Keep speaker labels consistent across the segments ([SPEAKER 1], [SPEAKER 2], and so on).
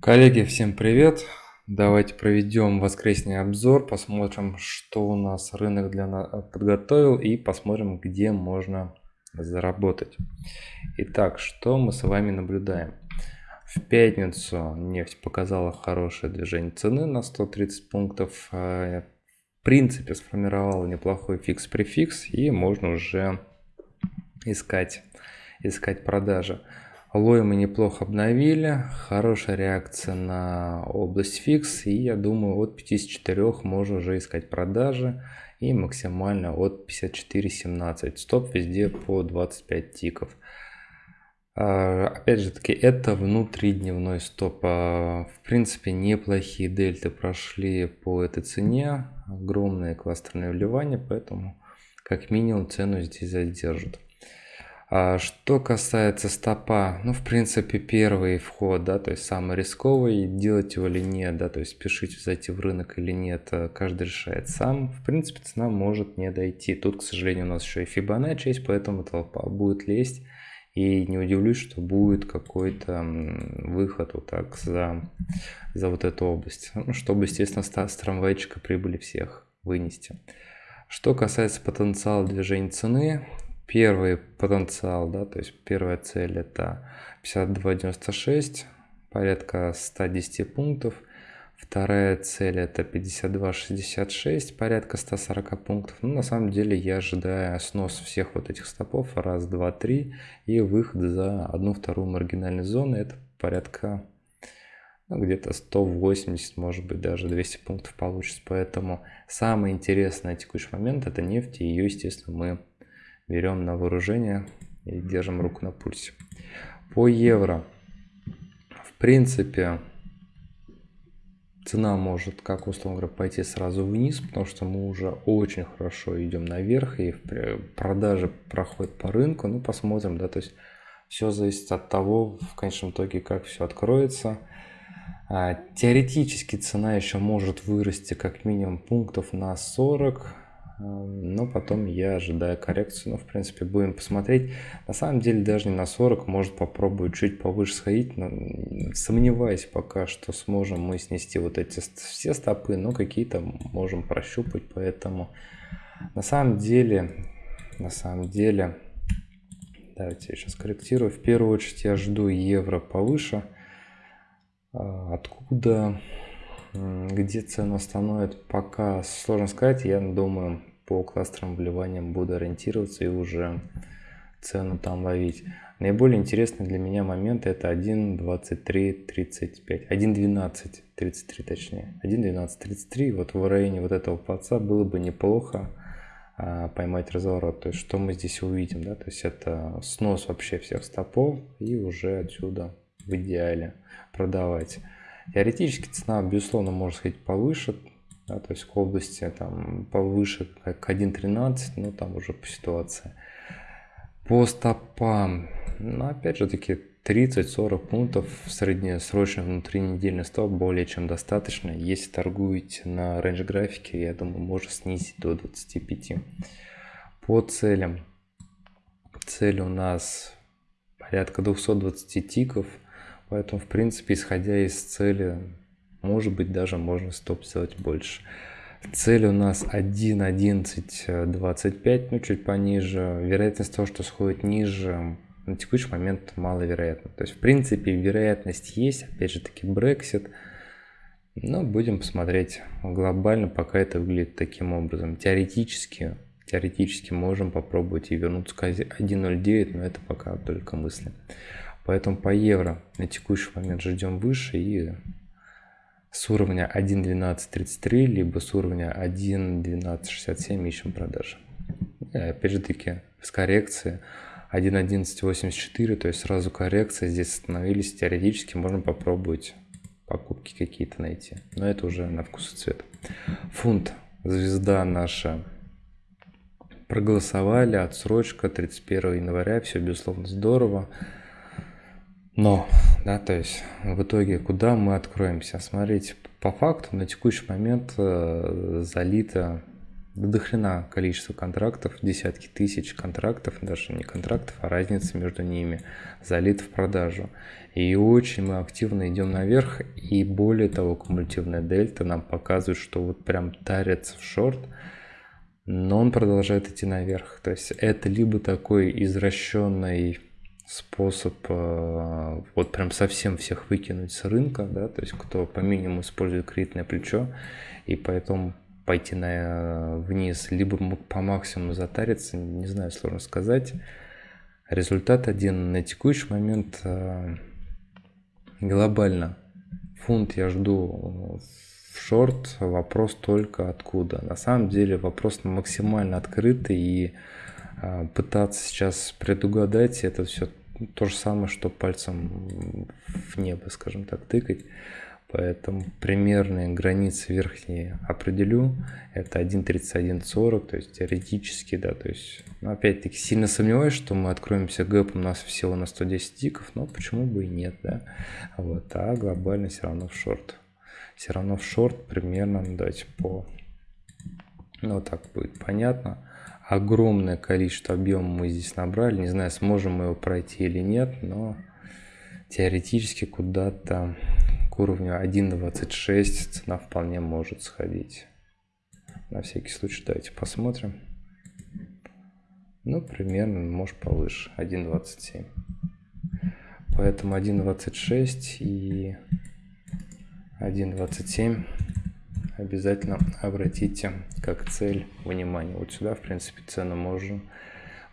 [SPEAKER 1] Коллеги, всем привет! Давайте проведем воскресный обзор, посмотрим, что у нас рынок для нас подготовил и посмотрим, где можно заработать. Итак, что мы с вами наблюдаем? В пятницу нефть показала хорошее движение цены на 130 пунктов. А, в принципе, сформировала неплохой фикс-префикс и можно уже искать, искать продажи. Лой мы неплохо обновили, хорошая реакция на область фикс, и я думаю от 54 можно уже искать продажи и максимально от 54.17. Стоп везде по 25 тиков. А, опять же таки, это внутридневной стоп. А, в принципе, неплохие дельты прошли по этой цене. Огромные кластерные вливания, поэтому как минимум цену здесь задержат. А что касается стопа, ну, в принципе, первый вход, да, то есть самый рисковый, делать его или нет, да, то есть спешить зайти в рынок или нет, э, каждый решает сам. В принципе, цена может не дойти. Тут, к сожалению, у нас еще и Fibonacci есть, поэтому толпа будет лезть. И не удивлюсь, что будет какой-то выход вот так за, за вот эту область, ну, чтобы, естественно, с трамвайчика прибыли всех вынести. Что касается потенциала движения цены, первый потенциал, да, то есть первая цель это 52.96, порядка 110 пунктов. Вторая цель это 52.66, порядка 140 пунктов. Ну, на самом деле я ожидаю снос всех вот этих стопов, раз, два, три, и выход за одну-вторую маргинальную зону, это порядка ну, где-то 180, может быть, даже 200 пунктов получится. Поэтому самое интересное на текущий момент это нефть, и ее, естественно, мы берем на вооружение и держим руку на пульсе. По евро, в принципе, цена может, как условно говоря, пойти сразу вниз, потому что мы уже очень хорошо идем наверх, и продажи проходят по рынку. Ну, посмотрим, да, то есть все зависит от того, в конечном итоге, как все откроется. А, теоретически цена еще может вырасти как минимум пунктов на 40, но потом я ожидаю коррекцию. Ну, в принципе, будем посмотреть. На самом деле, даже не на 40, может попробую чуть повыше сходить. Но сомневаюсь пока, что сможем мы снести вот эти все стопы, но какие-то можем прощупать. Поэтому на самом деле, на самом деле, давайте я сейчас корректирую. В первую очередь я жду евро повыше. А, откуда где цену остановит, пока сложно сказать. Я думаю, по кластерным вливаниям буду ориентироваться и уже цену там ловить. Наиболее интересный для меня момент это 1.23.35, 1.12.33 точнее, 1.12.33, вот в районе вот этого плаца было бы неплохо а, поймать разворот. То есть что мы здесь увидим, да, то есть это снос вообще всех стопов и уже отсюда в идеале продавать. Теоретически цена, безусловно, может сходить повыше, да, то есть к области там повыше, как 1.13, но там уже по ситуации. По стопам, ну, опять же таки, 30-40 пунктов среднесрочный внутринедельный стоп более чем достаточно. Если торгуете на рейндж графике, я думаю, можно снизить до 25. По целям. Цель у нас порядка 220 тиков – Поэтому, в принципе, исходя из цели, может быть, даже можно стоп сделать больше. Цель у нас 1.11.25, ну чуть пониже. Вероятность того, что сходит ниже, на текущий момент маловероятно. То есть, в принципе, вероятность есть, опять же таки, Brexit. Но будем посмотреть глобально, пока это выглядит таким образом. Теоретически, теоретически можем попробовать и вернуться к 1.09, но это пока только мысли. Поэтому по евро на текущий момент ждем выше и с уровня 1.1233 либо с уровня 1.1267 ищем продажи. Опять же таки с коррекции 1.1184, то есть сразу коррекция, здесь остановились, теоретически можно попробовать покупки какие-то найти. Но это уже на вкус и цвет. Фунт, звезда наша, проголосовали, отсрочка 31 января, все безусловно здорово. Но, да, то есть в итоге куда мы откроемся? Смотрите, по факту на текущий момент э, залито до количество контрактов, десятки тысяч контрактов, даже не контрактов, а разница между ними залит в продажу. И очень мы активно идем наверх, и более того, кумулятивная дельта нам показывает, что вот прям тарится в шорт, но он продолжает идти наверх. То есть это либо такой извращенный способ э, вот прям совсем всех выкинуть с рынка, да, то есть кто по минимуму использует кредитное плечо, и поэтому пойти на, э, вниз, либо по максимуму затариться, не знаю, сложно сказать. Результат один на текущий момент э, глобально. Фунт я жду в шорт, вопрос только откуда. На самом деле вопрос максимально открытый и пытаться сейчас предугадать это все то же самое, что пальцем в небо, скажем так, тыкать. Поэтому примерные границы верхние определю. Это 1.3140, то есть теоретически, да, то есть, ну, опять-таки, сильно сомневаюсь, что мы откроемся гэпом у нас всего на 110 тиков, но почему бы и нет, да. Вот, а глобально все равно в шорт. Все равно в шорт примерно, ну, давайте по... Ну, так будет понятно. Огромное количество объема мы здесь набрали. Не знаю, сможем мы его пройти или нет, но теоретически куда-то уровню 1.26 цена вполне может сходить. На всякий случай давайте посмотрим. Ну, примерно, может повыше, 1.27. Поэтому 1.26 и 1.27 обязательно обратите как цель внимание. Вот сюда, в принципе, цену можно,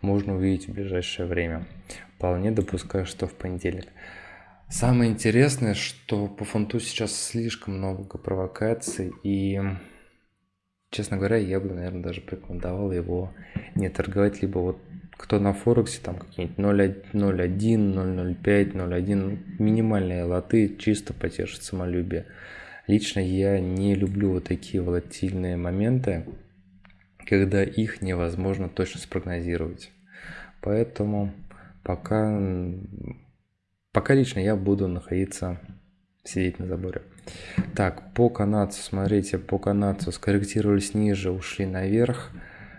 [SPEAKER 1] можно увидеть в ближайшее время. Вполне допускаю, что в понедельник. Самое интересное, что по фунту сейчас слишком много провокаций, и, честно говоря, я бы, наверное, даже порекомендовал его не торговать, либо вот кто на Форексе, там какие-нибудь 0.1, 0.05, 0.1, минимальные лоты, чисто потешить самолюбие. Лично я не люблю вот такие волатильные моменты, когда их невозможно точно спрогнозировать. Поэтому пока Пока лично я буду находиться, сидеть на заборе. Так, по канадцу, смотрите, по канадцу скорректировались ниже, ушли наверх.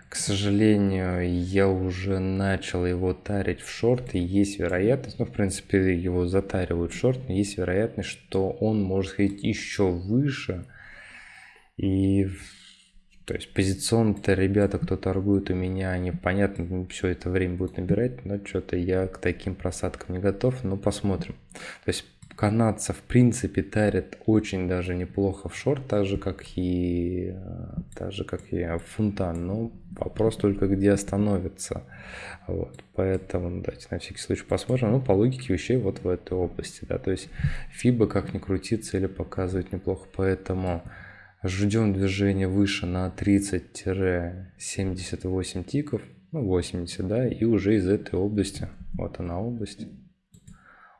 [SPEAKER 1] К сожалению, я уже начал его тарить в шорт, и есть вероятность, ну, в принципе, его затаривают в шорт, но есть вероятность, что он может ходить еще выше. И то есть позиционно-то ребята, кто торгует у меня, они, понятно, все это время будут набирать, но что-то я к таким просадкам не готов, но посмотрим. То есть канадца в принципе тарят очень даже неплохо в шорт, так же как и, так же как и фунта, но вопрос только где остановится. Вот, поэтому давайте на всякий случай посмотрим. Ну, по логике вещей вот в этой области, да, то есть фиба как ни крути, цели показывает неплохо, поэтому ждем движение выше на 30-78 тиков, ну 80, да, и уже из этой области, вот она область,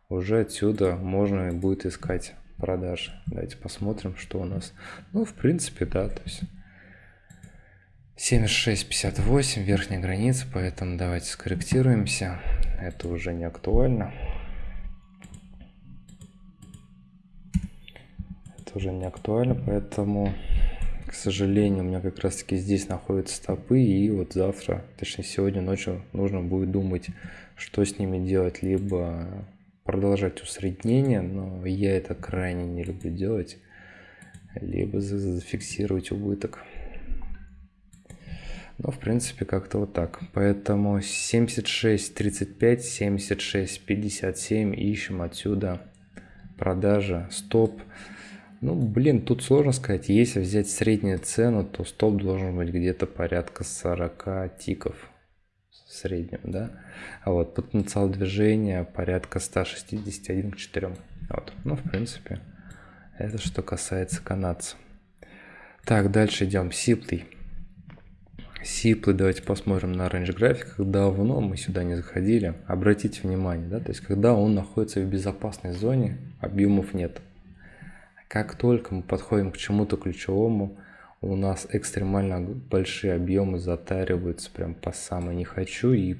[SPEAKER 1] уже отсюда можно будет искать продажи. Давайте посмотрим, что у нас. Ну, в принципе, да, то есть 76.58 верхняя граница, поэтому давайте скорректируемся. Это уже не актуально. это уже не актуально, поэтому, к сожалению, у меня как раз таки здесь находятся стопы, и вот завтра, точнее сегодня ночью нужно будет думать, что с ними делать, либо продолжать усреднение, но я это крайне не люблю делать, либо зафиксировать убыток. Но, в принципе, как-то вот так. Поэтому 76.35, 76.57 ищем отсюда продажа, стоп. Ну, блин, тут сложно сказать. Если взять среднюю цену, то стоп должен быть где-то порядка 40 тиков в среднем, да? А вот потенциал движения порядка 161 к 4. Вот. Ну, в принципе, это что касается канадца. Так, дальше идем. Сиплый. Сиплый, давайте посмотрим на range графиках. Давно мы сюда не заходили. Обратите внимание, да, то есть когда он находится в безопасной зоне, объемов нет. Как только мы подходим к чему-то ключевому, у нас экстремально большие объемы затариваются прям по самой не хочу и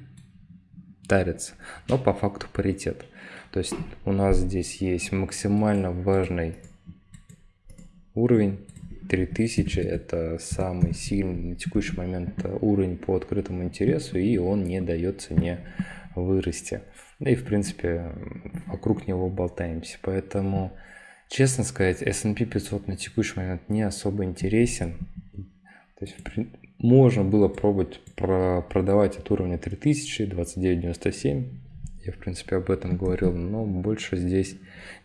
[SPEAKER 1] тарятся. Но по факту паритет. То есть у нас здесь есть максимально важный уровень 3000 это самый сильный на текущий момент уровень по открытому интересу, и он не дает цене вырасти. Да и в принципе вокруг него болтаемся. Поэтому, честно сказать, S&P 500 на текущий момент не особо интересен. То есть можно было пробовать про продавать от уровня 3000, 29.97. Я, в принципе, об этом говорил, но больше здесь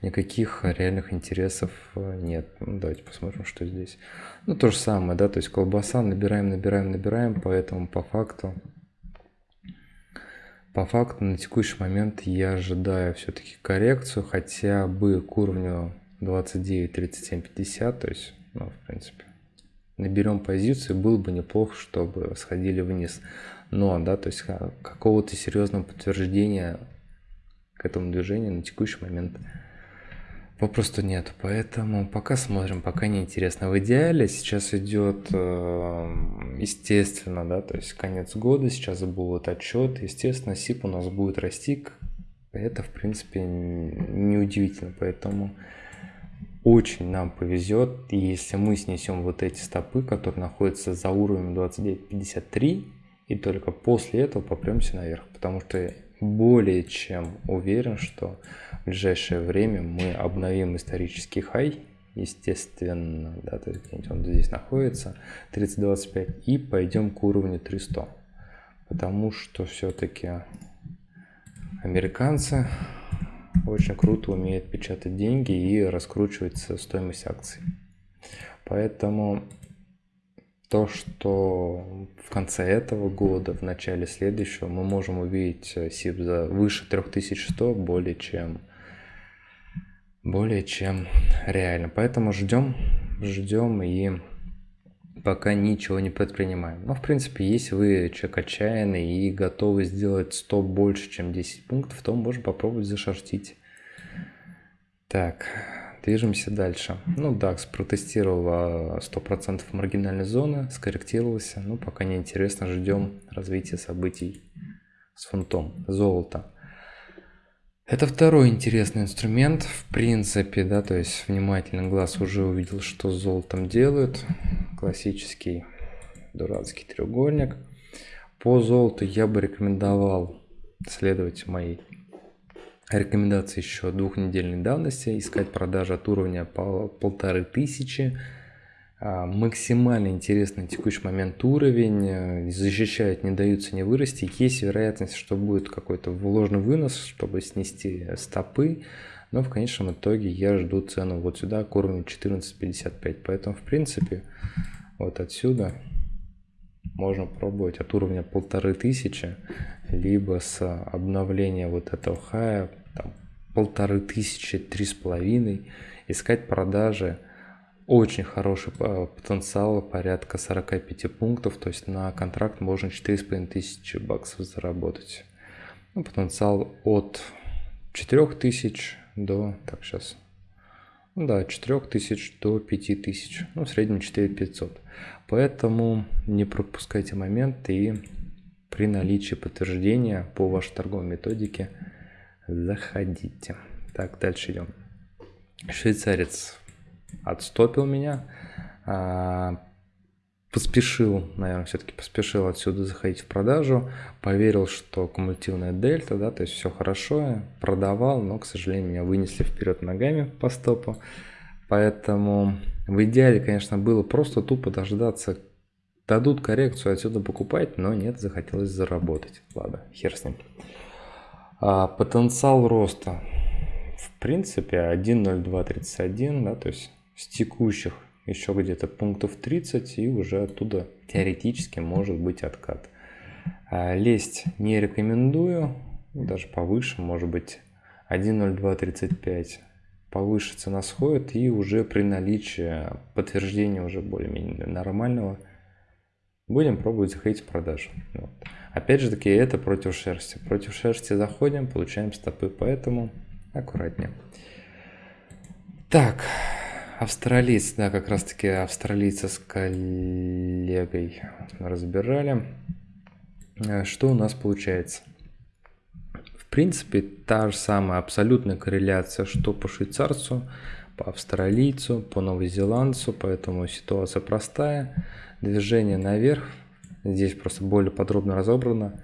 [SPEAKER 1] никаких реальных интересов э, нет. Ну, давайте посмотрим, что здесь. Ну, то же самое, да, то есть колбаса набираем, набираем, набираем, поэтому по факту по факту на текущий момент я ожидаю все-таки коррекцию хотя бы к уровню 29, 37, 50, то есть, ну, в принципе, наберем позицию, было бы неплохо, чтобы сходили вниз. Но, да, то есть какого-то серьезного подтверждения к этому движению на текущий момент попросту нет. Поэтому пока смотрим, пока не интересно. В идеале сейчас идет, э, естественно, да, то есть конец года, сейчас будет отчет, естественно, СИП у нас будет расти. Это, в принципе, неудивительно, поэтому очень нам повезет, если мы снесем вот эти стопы, которые находятся за уровнем 29.53, и только после этого попремся наверх, потому что более чем уверен, что в ближайшее время мы обновим исторический хай, естественно, да, то есть он здесь находится, 30.25, и пойдем к уровню 300, потому что все-таки американцы очень круто умеют печатать деньги и раскручивать стоимость акций. Поэтому то, что в конце этого года, в начале следующего мы можем увидеть СИП за выше 3100 более чем более чем реально. Поэтому ждем, ждем и пока ничего не предпринимаем. Но в принципе, если вы человек отчаянный и готовы сделать 100 больше, чем 10 пунктов, то можно попробовать зашортить. Так, Движемся дальше. Ну, DAX протестировал 100% маргинальной зоны, скорректировался. Ну, пока не интересно, ждем развития событий с фунтом. Золото. Это второй интересный инструмент, в принципе, да, то есть внимательный глаз уже увидел, что с золотом делают. Классический дурацкий треугольник. По золоту я бы рекомендовал следовать моей Рекомендации еще двухнедельной давности. Искать продажи от уровня полторы тысячи. А, максимально интересный текущий момент уровень. Э, защищает, не даются не вырасти. Есть вероятность, что будет какой-то вложенный вынос, чтобы снести стопы. Но в конечном итоге я жду цену вот сюда к уровню 14.55. Поэтому в принципе вот отсюда можно пробовать от уровня полторы тысячи, либо с обновления вот этого хая, полторы тысячи, три с половиной, искать продажи, очень хороший э, потенциал, порядка 45 пунктов, то есть на контракт можно 4,5 тысячи баксов заработать. Ну, потенциал от 4 тысяч до, так сейчас, ну да, 4000 до 5000, ну в среднем 4500. Поэтому не пропускайте момент и при наличии подтверждения по вашей торговой методике заходите. Так, дальше идем. Швейцарец отстопил меня. Поспешил, наверное, все-таки поспешил отсюда заходить в продажу, поверил, что кумулятивная дельта, да, то есть все хорошо, продавал, но, к сожалению, меня вынесли вперед ногами по стопу, поэтому в идеале, конечно, было просто тупо дождаться, дадут коррекцию, отсюда покупать, но нет, захотелось заработать, ладно, хер с ним. А, потенциал роста, в принципе, 1.0231, да, то есть с текущих еще где-то пунктов 30 и уже оттуда теоретически может быть откат. А, лезть не рекомендую, даже повыше, может быть 1.0235 повыше цена сходит и уже при наличии подтверждения уже более-менее нормального будем пробовать заходить в продажу. Вот. Опять же таки это против шерсти. Против шерсти заходим, получаем стопы, поэтому аккуратнее. Так, австралиец, да, как раз таки австралийца с коллегой разбирали. Э, что у нас получается? В принципе, та же самая абсолютная корреляция, что по швейцарцу, по австралийцу, по новозеландцу, поэтому ситуация простая. Движение наверх, здесь просто более подробно разобрано.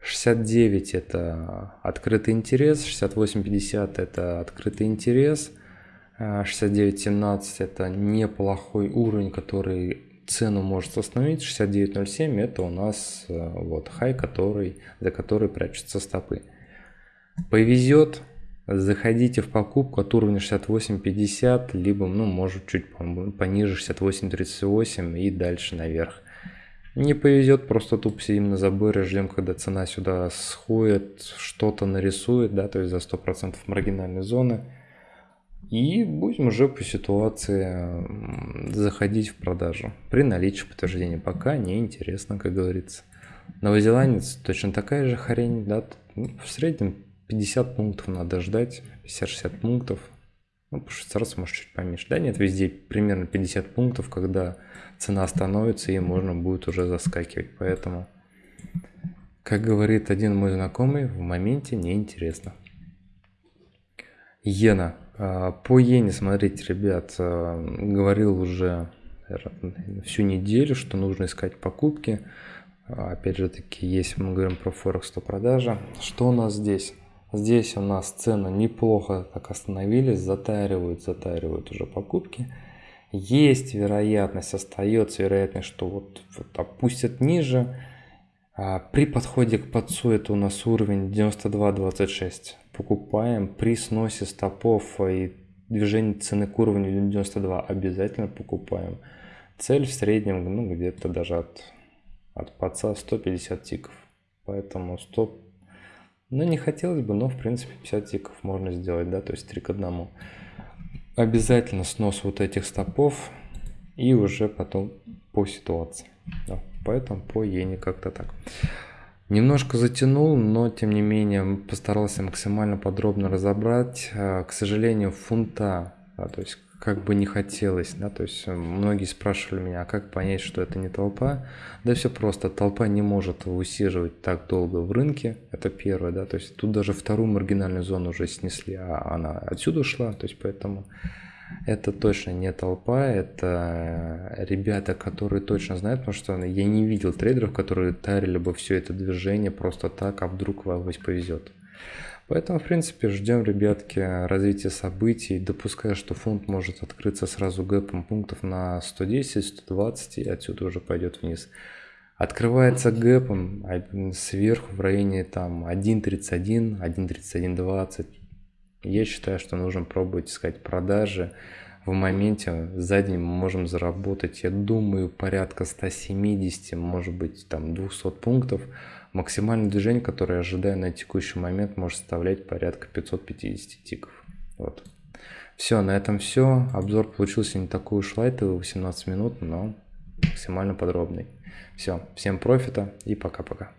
[SPEAKER 1] 69 это открытый интерес, 68.50 это открытый интерес, 69.17 это неплохой уровень, который цену может остановить. 69.07 это у нас э, вот хай, который, за который прячутся стопы. Повезет, заходите в покупку от уровня 68.50, либо, ну, может, чуть пониже 68.38 и дальше наверх. Не повезет, просто тупо сидим на заборе, ждем, когда цена сюда сходит, что-то нарисует, да, то есть за 100% маргинальной зоны. И будем уже по ситуации заходить в продажу при наличии подтверждения. Пока не интересно, как говорится. Новозеландец точно такая же хрень, да, ну, в среднем 50 пунктов надо ждать, 50-60 пунктов. Ну, по швейцарцу может чуть поменьше. Да, нет, везде примерно 50 пунктов, когда цена становится и можно будет уже заскакивать. Поэтому, как говорит один мой знакомый, в моменте неинтересно. Иена. А, по иене, смотрите, ребят, а, говорил уже всю неделю, что нужно искать покупки. А, опять же таки, если мы говорим про Форекс, то продажа. Что у нас здесь? Здесь у нас цены неплохо так остановились, затаривают, затаривают уже покупки. Есть вероятность, остается вероятность, что вот, вот опустят ниже. При подходе к подсу это у нас уровень 92.26. Покупаем при сносе стопов и движении цены к уровню 92 обязательно покупаем. Цель в среднем ну, где-то даже от, от подса 150 тиков. Поэтому стоп ну, не хотелось бы, но, в принципе, 50 тиков можно сделать, да, то есть 3 к 1. Обязательно снос вот этих стопов и уже потом по ситуации. Да, поэтому по иене как-то так. Немножко затянул, но тем не менее постарался максимально подробно разобрать. А, к сожалению, фунта, да, то есть как бы не хотелось, да, то есть э, многие спрашивали меня, а как понять, что это не толпа? Да все просто, толпа не может усиживать так долго в рынке, это первое, да, то есть тут даже вторую маргинальную зону уже снесли, а она отсюда шла, то есть поэтому это точно не толпа, это ребята, которые точно знают, потому что я не видел трейдеров, которые тарили бы все это движение просто так, а вдруг вам повезет. Поэтому, в принципе, ждем, ребятки, развития событий, допуская, что фунт может открыться сразу гэпом пунктов на 110, 120 и отсюда уже пойдет вниз. Открывается гэпом а, сверху в районе там 1.31, 1.31.20. Я считаю, что нужно пробовать искать продажи. В моменте за день мы можем заработать, я думаю, порядка 170, может быть, там 200 пунктов. Максимальное движение, которое я ожидаю на текущий момент, может составлять порядка 550 тиков. Вот. Все, на этом все. Обзор получился не такой уж лайтовый, 18 минут, но максимально подробный. Все, всем профита и пока-пока.